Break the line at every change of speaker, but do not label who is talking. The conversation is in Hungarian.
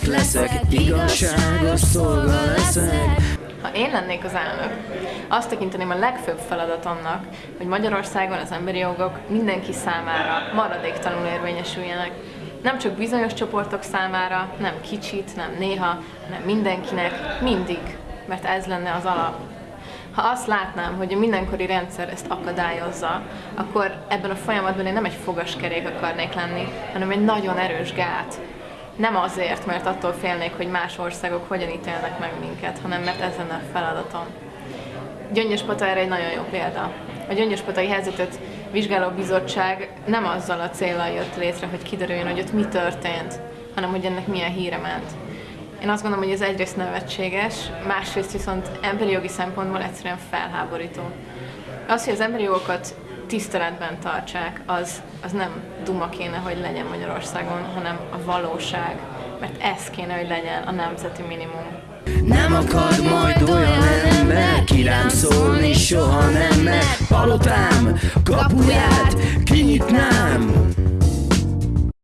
elnök leszek, igazságos szolga leszek.
Ha én lennék az elnök, azt tekinteném a legfőbb feladatomnak, hogy Magyarországon az emberi jogok mindenki számára maradéktalanul érvényesüljenek. Nem csak bizonyos csoportok számára, nem kicsit, nem néha, nem mindenkinek, mindig, mert ez lenne az alap. Ha azt látnám, hogy a mindenkori rendszer ezt akadályozza, akkor ebben a folyamatban én nem egy fogaskerék akarnék lenni, hanem egy nagyon erős gát, nem azért, mert attól félnék, hogy más országok hogyan ítélnek meg minket, hanem mert ez lenne a feladatom. Gyöngyöspata erre egy nagyon jó példa. A gyöngyöspatai helyzetet vizsgáló bizottság nem azzal a célral jött létre, hogy kiderüljön, hogy ott mi történt, hanem hogy ennek milyen híre ment. Én azt gondolom, hogy ez egyrészt nevetséges, másrészt viszont emberi jogi szempontból egyszerűen felháborító. Az, hogy az emberi jogokat tiszteletben tartsák, az, az nem duma kéne, hogy legyen Magyarországon, hanem a valóság. Mert ez kéne, hogy legyen a nemzeti minimum.
Nem akar majd olyan ember, ki rám szólni soha nem, mert palotám kapuját